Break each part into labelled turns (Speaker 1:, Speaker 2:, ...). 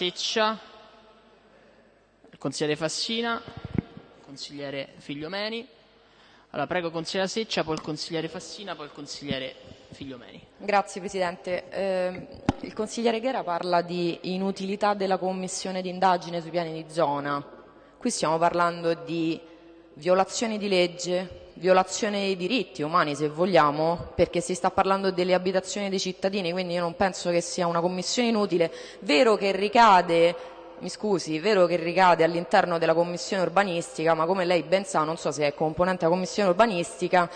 Speaker 1: Seccia, il consigliere Fassina, consigliere Figliomeni. Allora, prego consigliere Seccia, poi il consigliere Fassina, poi il consigliere Figliomeni.
Speaker 2: Grazie Presidente. Eh, il consigliere Ghera parla di inutilità della commissione di indagine sui piani di zona. Qui stiamo parlando di violazioni di legge, violazione dei diritti umani se vogliamo, perché si sta parlando delle abitazioni dei cittadini, quindi io non penso che sia una commissione inutile, vero che ricade mi scusi, vero che ricade all'interno della commissione urbanistica, ma come lei ben sa, non so se è componente della commissione urbanistica,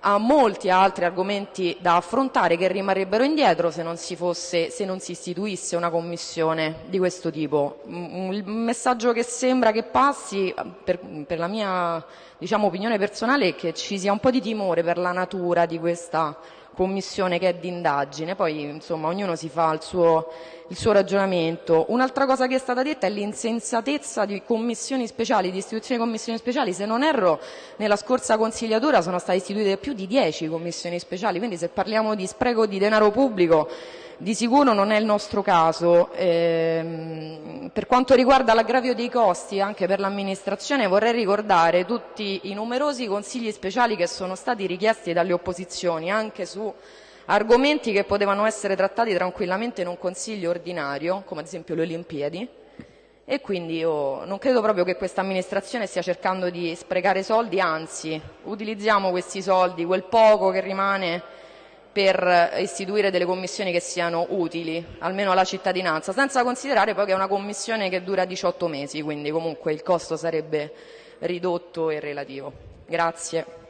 Speaker 2: ha molti altri argomenti da affrontare che rimarrebbero indietro se non si, fosse, se non si istituisse una commissione di questo tipo. Il messaggio che sembra che passi, per, per la mia diciamo, opinione personale, è che ci sia un po' di timore per la natura di questa commissione che è d'indagine, poi insomma ognuno si fa il suo, il suo ragionamento. Un'altra cosa che è stata detta è l'insensatezza di commissioni speciali, di istituzioni di commissioni speciali, se non erro nella scorsa consigliatura sono state istituite più di dieci commissioni speciali, quindi se parliamo di spreco di denaro pubblico di sicuro non è il nostro caso. Ehm, per quanto riguarda l'aggravio dei costi anche per l'amministrazione vorrei ricordare tutti i numerosi consigli speciali che sono stati richiesti dalle opposizioni anche su argomenti che potevano essere trattati tranquillamente in un consiglio ordinario, come ad esempio le Olimpiadi, e quindi io non credo proprio che questa amministrazione stia cercando di sprecare soldi, anzi utilizziamo questi soldi, quel poco che rimane per istituire delle commissioni che siano utili, almeno alla cittadinanza, senza considerare poi che è una commissione che dura 18 mesi, quindi comunque il costo sarebbe ridotto e relativo. Grazie.